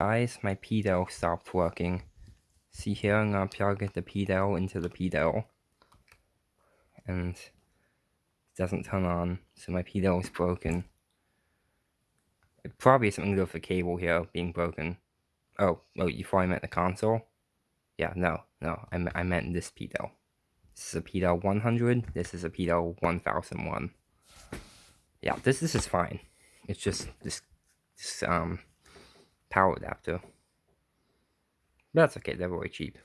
Guys, my pedal stopped working. See here, I'm gonna plug the pedal into the pedal. And it doesn't turn on, so my pedal is broken. It probably something to do with the cable here being broken. Oh, oh, you thought I meant the console? Yeah, no, no, I, I meant this pedal. This is a pedal 100, this is a pedal 1001. Yeah, this, this is fine. It's just this, this um, power adapter. But that's okay, they're very cheap.